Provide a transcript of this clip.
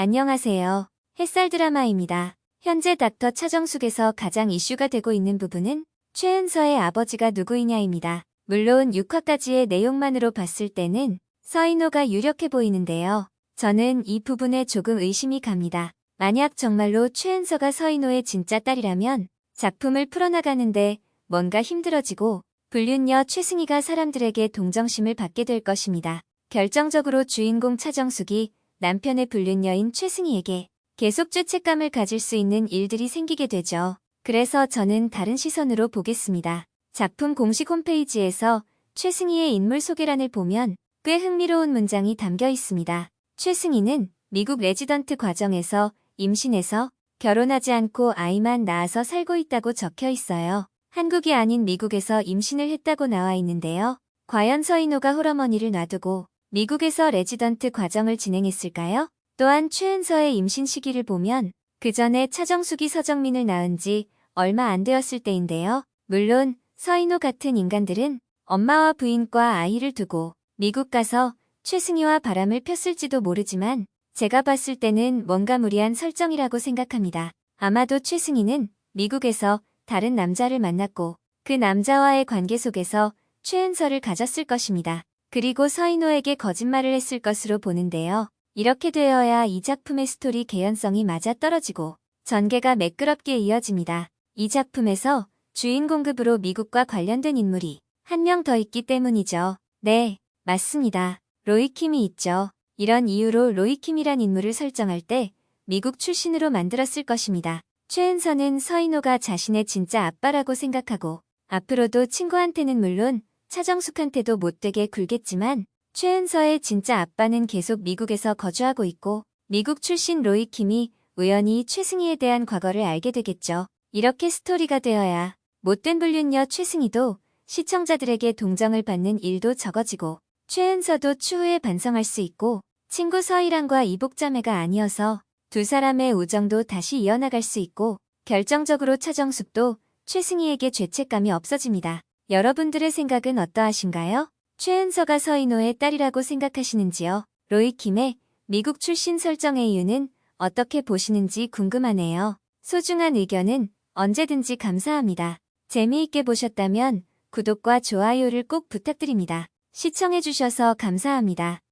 안녕하세요. 햇살 드라마입니다. 현재 닥터 차정숙에서 가장 이슈가 되고 있는 부분은 최은서의 아버지가 누구이냐입니다. 물론 6화까지의 내용만으로 봤을 때는 서인호가 유력해 보이는데요. 저는 이 부분에 조금 의심이 갑니다. 만약 정말로 최은서가 서인호의 진짜 딸이라면 작품을 풀어나가는데 뭔가 힘들어지고 불륜녀 최승희가 사람들에게 동정심을 받게 될 것입니다. 결정적으로 주인공 차정숙이 남편의 불륜녀인 최승희에게 계속 죄책감을 가질 수 있는 일들이 생기게 되죠. 그래서 저는 다른 시선으로 보겠습니다. 작품 공식 홈페이지에서 최승희의 인물 소개란을 보면 꽤 흥미로운 문장이 담겨 있습니다. 최승희는 미국 레지던트 과정에서 임신해서 결혼하지 않고 아이만 낳아서 살고 있다고 적혀 있어요. 한국이 아닌 미국에서 임신을 했다고 나와 있는데요. 과연 서인호가 홀어머니를 놔두고 미국에서 레지던트 과정을 진행했을까요? 또한 최은서의 임신 시기를 보면 그 전에 차정숙이 서정민을 낳은 지 얼마 안 되었을 때인데요. 물론 서인호 같은 인간들은 엄마와 부인과 아이를 두고 미국 가서 최승희와 바람을 폈을지도 모르지만 제가 봤을 때는 뭔가 무리한 설정이라고 생각합니다. 아마도 최승희는 미국에서 다른 남자를 만났고 그 남자와의 관계 속에서 최은서를 가졌을 것입니다. 그리고 서인호에게 거짓말을 했을 것으로 보는데요. 이렇게 되어야 이 작품의 스토리 개연성이 맞아떨어지고 전개가 매끄럽게 이어집니다. 이 작품에서 주인 공급으로 미국과 관련된 인물이 한 명 더 있기 때문이죠. 네, 맞습니다. 로이킴이 있죠. 이런 이유로 로이킴이란 인물을 설정할 때 미국 출신으로 만들었을 것입니다. 최은서는 서인호가 자신의 진짜 아빠라고 생각하고 앞으로도 친구한테는 물론 차정숙한테도 못되게 굴겠지만 최은서의 진짜 아빠는 계속 미국에서 거주하고 있고 미국 출신 로이 킴이 우연히 최승희에 대한 과거를 알게 되겠죠. 이렇게 스토리가 되어야 못된 불륜녀 최승희도 시청자들에게 동정을 받는 일도 적어지고 최은서도 추후에 반성할 수 있고 친구 서희랑과 이복자매가 아니어서 두 사람의 우정도 다시 이어나갈 수 있고 결정적으로 차정숙도 최승희에게 죄책감이 없어집니다. 여러분들의 생각은 어떠하신가요? 최은서가 서인호의 딸이라고 생각하시는지요? 로이 킴의 미국 출신 설정의 이유는 어떻게 보시는지 궁금하네요. 소중한 의견은 언제든지 감사합니다. 재미있게 보셨다면 구독과 좋아요를 꼭 부탁드립니다. 시청해주셔서 감사합니다.